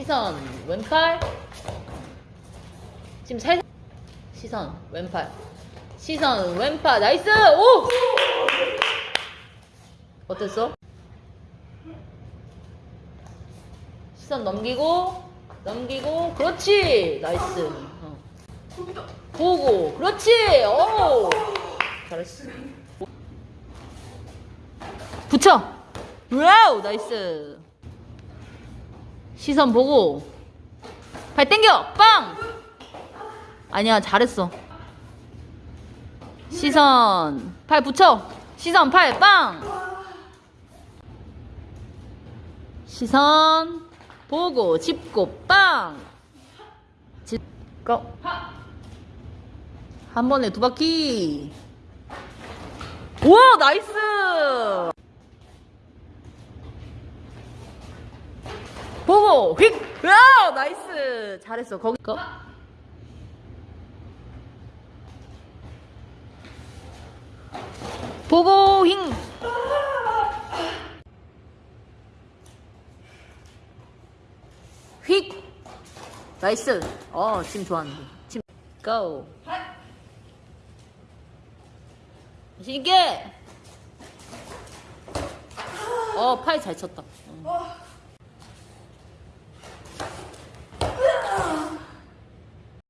시선 왼팔. 지금 살 시선 왼팔. 시선 왼팔. nice! 오! 어땠어? 시선 넘기고 넘기고 그렇지! nice. 어. 보고 그렇지! 오! 잘했어. 붙여! wow! nice 시선 보고. 발 당겨! 빵! 아니야 잘했어. 시선. 팔 붙여. 시선 팔 빵! 시선 보고 짚고 빵! 짚고 한 번에 두 바퀴. 오 나이스 보고 휙! 와 나이스! 잘했어. 거기 거. 보고 힝! 휙! 나이스. 어 지금 좋았는데. 지금 고 자신 있게 어팔 잘 쳤다. 어.